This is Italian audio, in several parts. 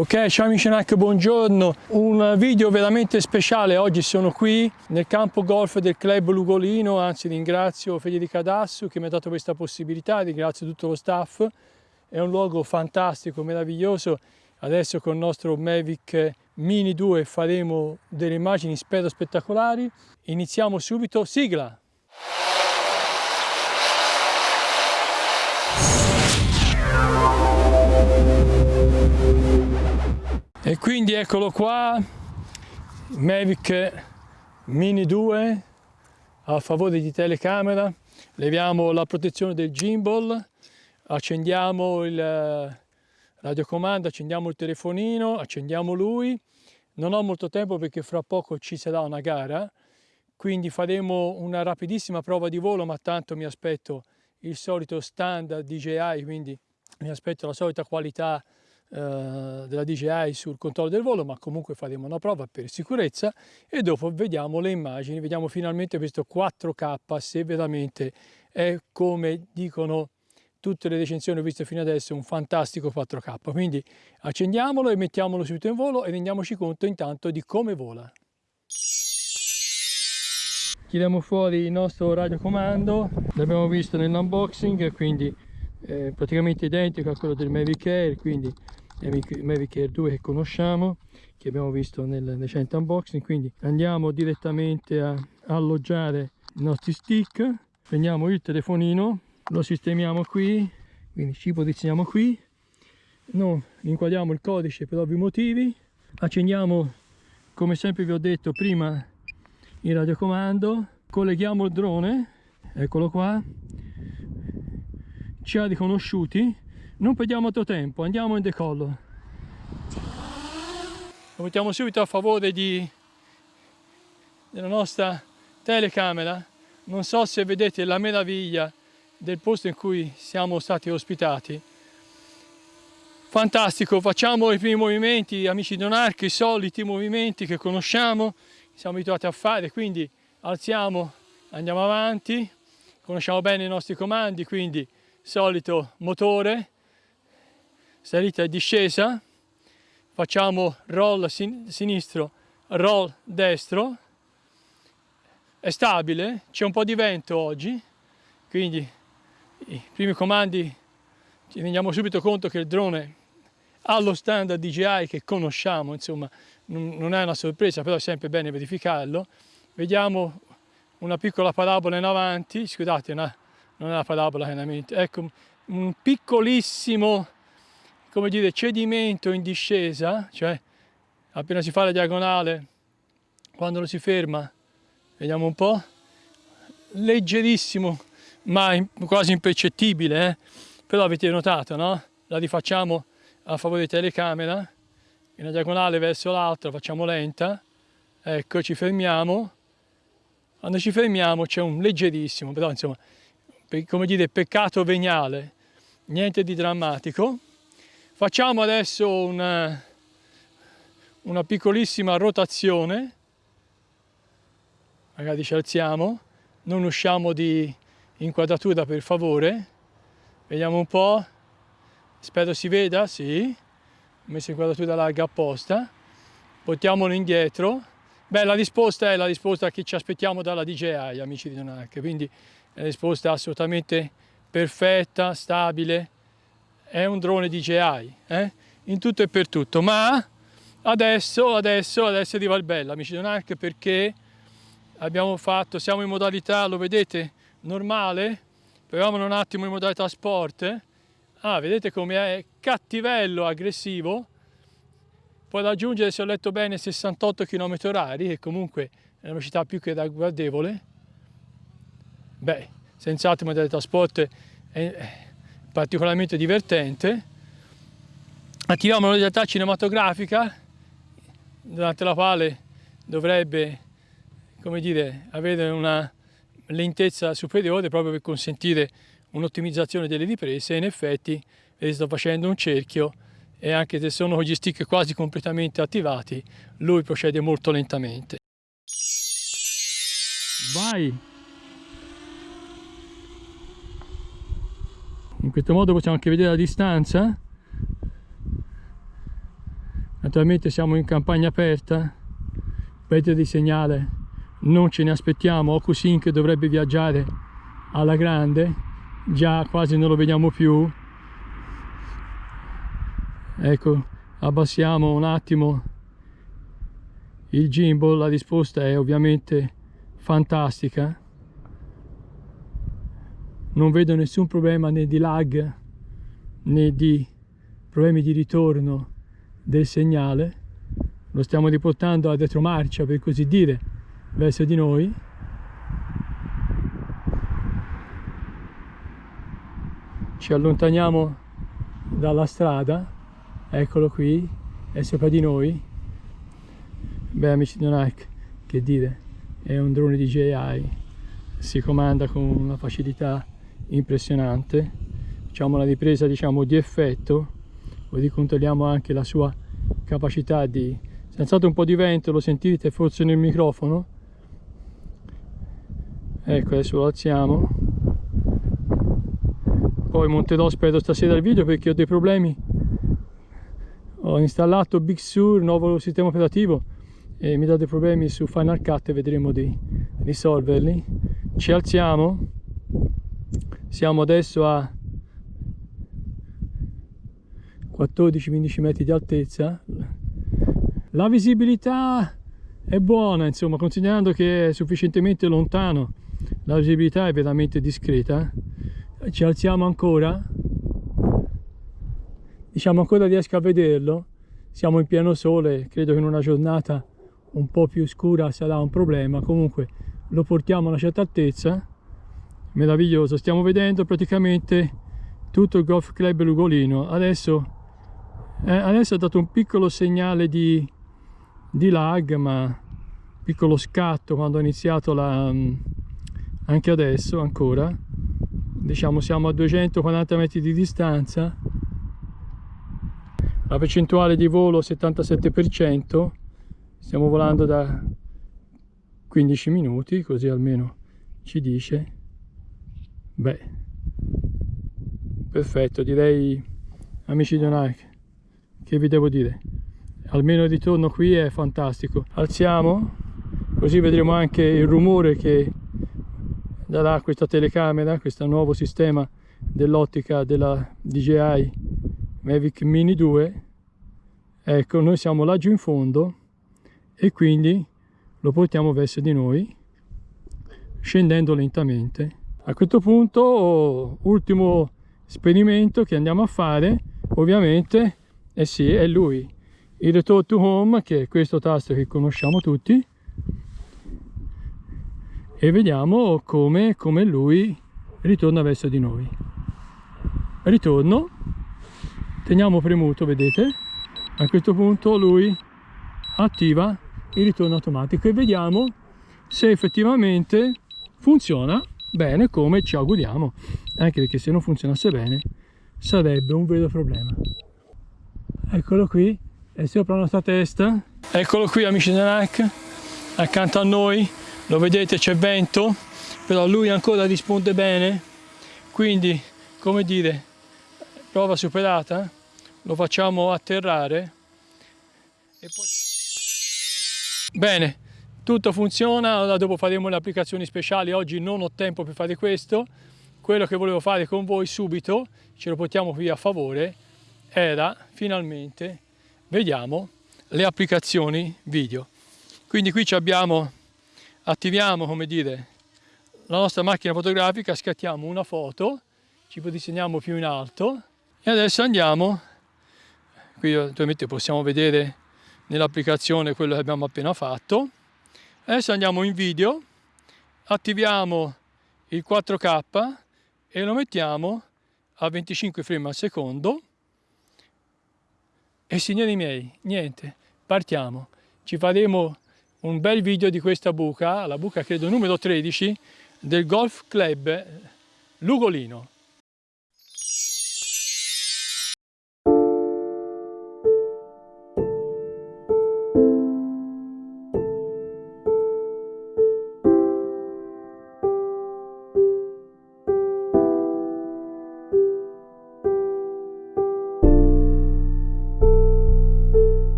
Ok, ciao amici NAC, buongiorno. Un video veramente speciale. Oggi sono qui nel campo golf del club Lugolino, anzi ringrazio Federica Cadassu che mi ha dato questa possibilità, ringrazio tutto lo staff. È un luogo fantastico, meraviglioso. Adesso con il nostro Mavic Mini 2 faremo delle immagini spero spettacolari. Iniziamo subito, sigla! E quindi eccolo qua, Mavic Mini 2 a favore di telecamera, leviamo la protezione del gimbal, accendiamo il eh, radiocomando, accendiamo il telefonino, accendiamo lui. Non ho molto tempo perché fra poco ci sarà una gara, quindi faremo una rapidissima prova di volo, ma tanto mi aspetto il solito standard DJI, quindi mi aspetto la solita qualità della DJI sul controllo del volo, ma comunque faremo una prova per sicurezza e dopo vediamo le immagini, vediamo finalmente questo 4K se veramente è come dicono tutte le recensioni viste fino adesso un fantastico 4K. Quindi accendiamolo e mettiamolo subito in volo e rendiamoci conto intanto di come vola. Tiriamo fuori il nostro radiocomando, l'abbiamo visto nell'unboxing, quindi è praticamente identico a quello del Mavic Air, quindi Mavic Air 2 che conosciamo che abbiamo visto nel recente unboxing quindi andiamo direttamente a alloggiare i nostri stick prendiamo il telefonino lo sistemiamo qui quindi ci posizioniamo qui non inquadriamo il codice per ovvi motivi accendiamo come sempre vi ho detto prima il radiocomando colleghiamo il drone eccolo qua ci ha riconosciuti non perdiamo altro tempo andiamo in decollo. Lo mettiamo subito a favore di, della nostra telecamera. Non so se vedete la meraviglia del posto in cui siamo stati ospitati. Fantastico facciamo i primi movimenti amici di Donarch i soliti movimenti che conosciamo siamo abituati a fare quindi alziamo andiamo avanti conosciamo bene i nostri comandi quindi solito motore salita e discesa, facciamo roll sin sinistro, roll destro, è stabile, c'è un po' di vento oggi, quindi i primi comandi ci rendiamo subito conto che il drone ha lo standard DJI che conosciamo, insomma non è una sorpresa, però è sempre bene verificarlo. Vediamo una piccola parabola in avanti, scusate, una, non è una parabola chiaramente, ecco un piccolissimo come dire, cedimento in discesa, cioè appena si fa la diagonale, quando lo si ferma, vediamo un po', leggerissimo, ma quasi impercettibile, eh? però avete notato, no? La rifacciamo a favore di telecamera, una diagonale verso l'altra, facciamo lenta, ecco, ci fermiamo, quando ci fermiamo c'è un leggerissimo, però insomma, come dire, peccato veniale, niente di drammatico, Facciamo adesso una, una piccolissima rotazione, magari ci alziamo, non usciamo di inquadratura per favore, vediamo un po', spero si veda, sì, ho messo inquadratura larga apposta, portiamolo indietro, beh la risposta è la risposta che ci aspettiamo dalla DJI amici di Donac, quindi è una risposta assolutamente perfetta, stabile, è un drone DJI, eh? in tutto e per tutto, ma adesso, adesso, adesso arriva il bello, amici Donark, perché abbiamo fatto, siamo in modalità, lo vedete, normale, proviamo un attimo in modalità sport, ah, vedete come è cattivello, aggressivo, può raggiungere, se ho letto bene, 68 km h che comunque è una velocità più che ragguardevole, beh, senz'altro modalità sport è, particolarmente divertente. Attiviamo la realtà cinematografica, durante la quale dovrebbe come dire, avere una lentezza superiore proprio per consentire un'ottimizzazione delle riprese. In effetti sto facendo un cerchio e anche se sono gli stick quasi completamente attivati, lui procede molto lentamente. Vai! In questo modo possiamo anche vedere la distanza. Attualmente siamo in campagna aperta, perdita di segnale, non ce ne aspettiamo, OcuSync dovrebbe viaggiare alla grande, già quasi non lo vediamo più. Ecco, abbassiamo un attimo il gimbal, la risposta è ovviamente fantastica. Non vedo nessun problema né di lag né di problemi di ritorno del segnale. Lo stiamo riportando a retromarcia per così dire verso di noi. Ci allontaniamo dalla strada eccolo qui è sopra di noi. Beh amici di Nike che dire è un drone DJI si comanda con una facilità impressionante. Facciamo la ripresa diciamo di effetto così controlliamo anche la sua capacità di senz'altro un po' di vento lo sentite forse nel microfono? Ecco adesso lo alziamo. Poi monterò spero stasera il video perché ho dei problemi. Ho installato Big Sur nuovo sistema operativo e mi dà dei problemi su Final Cut e vedremo di risolverli. Ci alziamo siamo adesso a 14-15 metri di altezza. La visibilità è buona insomma considerando che è sufficientemente lontano. La visibilità è veramente discreta. Ci alziamo ancora. Diciamo ancora riesco a vederlo. Siamo in pieno sole credo che in una giornata un po' più scura sarà un problema. Comunque lo portiamo a una certa altezza meraviglioso stiamo vedendo praticamente tutto il golf club Lugolino. Adesso eh, adesso ha dato un piccolo segnale di, di lag ma piccolo scatto quando ha iniziato la mm, anche adesso ancora. Diciamo siamo a 240 metri di distanza. La percentuale di volo 77% stiamo volando da 15 minuti così almeno ci dice beh. Perfetto direi amici di Nike che vi devo dire? Almeno il ritorno qui è fantastico. Alziamo così vedremo anche il rumore che darà questa telecamera questo nuovo sistema dell'ottica della DJI Mavic Mini 2 ecco noi siamo laggiù in fondo e quindi lo portiamo verso di noi scendendo lentamente a questo punto ultimo esperimento che andiamo a fare ovviamente eh sì, è lui. Il Return to Home, che è questo tasto che conosciamo tutti. E vediamo come, come lui ritorna verso di noi. Ritorno. Teniamo premuto, vedete? A questo punto lui attiva il ritorno automatico e vediamo se effettivamente funziona bene come ci auguriamo. Anche perché se non funzionasse bene sarebbe un vero problema. Eccolo qui. È sopra la nostra testa? Eccolo qui amici dell'ARC accanto a noi lo vedete c'è vento però lui ancora risponde bene. Quindi come dire prova superata lo facciamo atterrare. E poi... bene tutto funziona dopo faremo le applicazioni speciali. Oggi non ho tempo per fare questo. Quello che volevo fare con voi subito ce lo portiamo qui a favore era finalmente, vediamo, le applicazioni video. Quindi qui abbiamo, attiviamo, come dire, la nostra macchina fotografica, scattiamo una foto, ci posizioniamo più in alto e adesso andiamo, qui ovviamente possiamo vedere nell'applicazione quello che abbiamo appena fatto, adesso andiamo in video, attiviamo il 4K e lo mettiamo a 25 frame al secondo e signori miei, niente, partiamo. Ci faremo un bel video di questa buca, la buca credo numero 13 del Golf Club Lugolino.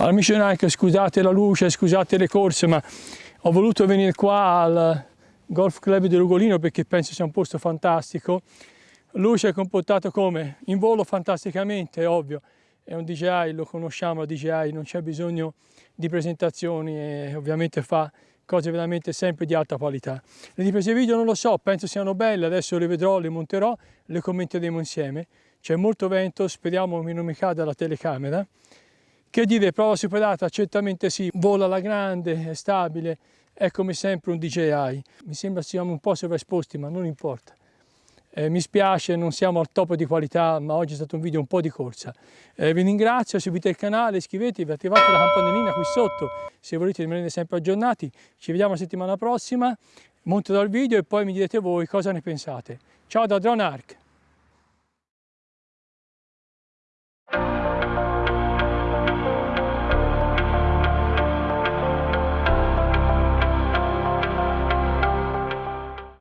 Amici Nike, scusate la luce, scusate le corse, ma ho voluto venire qua al Golf Club di Rugolino perché penso sia un posto fantastico. Lui si è comportato come? In volo fantasticamente, è ovvio, è un DJI, lo conosciamo, DJI, non c'è bisogno di presentazioni e ovviamente fa cose veramente sempre di alta qualità. Le riprese video non lo so, penso siano belle, adesso le vedrò, le monterò, le commenteremo insieme. C'è molto vento, speriamo che non mi cada la telecamera. Che dire, prova superata? Certamente sì, vola alla grande, è stabile, è come sempre un DJI. Mi sembra siamo un po' sovraesposti, ma non importa. Eh, mi spiace, non siamo al top di qualità, ma oggi è stato un video un po' di corsa. Eh, vi ringrazio, seguite il canale, iscrivetevi, attivate la campanellina qui sotto se volete rimanere sempre aggiornati. Ci vediamo la settimana prossima, monterò il video e poi mi direte voi cosa ne pensate. Ciao da Drone Arc!